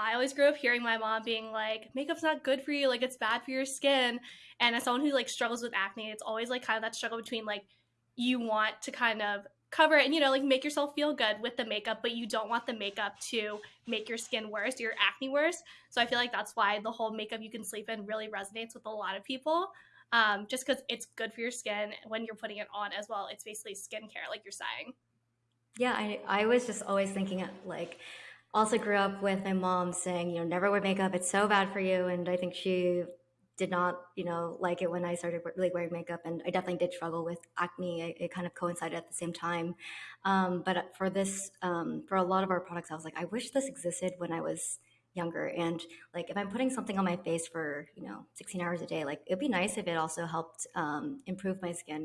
I always grew up hearing my mom being like, makeup's not good for you, like it's bad for your skin. And as someone who like struggles with acne, it's always like kind of that struggle between like you want to kind of cover it and you know like make yourself feel good with the makeup but you don't want the makeup to make your skin worse your acne worse. So i feel like that's why the whole makeup you can sleep in really resonates with a lot of people um, just because it's good for your skin when you're putting it on as well. It's basically skincare like you're saying. Yeah, I, I was just always thinking like also grew up with my mom saying, you know, never wear makeup. It's so bad for you. And I think she did not, you know, like it when I started really wearing makeup. And I definitely did struggle with acne. It, it kind of coincided at the same time. Um, but for this, um, for a lot of our products, I was like, I wish this existed when I was younger. And like, if I'm putting something on my face for, you know, 16 hours a day, like it'd be nice if it also helped um, improve my skin